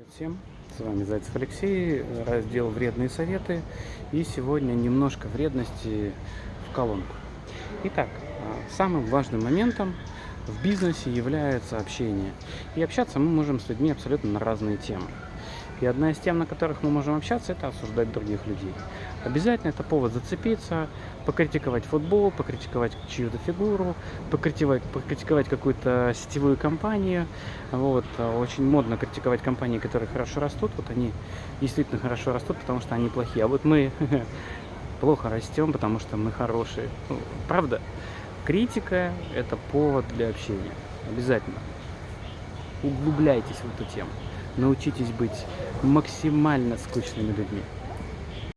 Привет всем, с вами Зайцев Алексей, раздел «Вредные советы» и сегодня немножко вредности в колонку. Итак, а, самым важным моментом в бизнесе является общение. И общаться мы можем с людьми абсолютно на разные темы. И одна из тем, на которых мы можем общаться, это осуждать других людей. Обязательно это повод зацепиться, покритиковать футбол, покритиковать чью-то фигуру, покритиковать, покритиковать какую-то сетевую компанию. Вот. Очень модно критиковать компании, которые хорошо растут. Вот они действительно хорошо растут, потому что они плохие. А вот мы плохо растем, потому что мы хорошие. Ну, правда? Критика – это повод для общения. Обязательно. Углубляйтесь в эту тему научитесь быть максимально скучными людьми.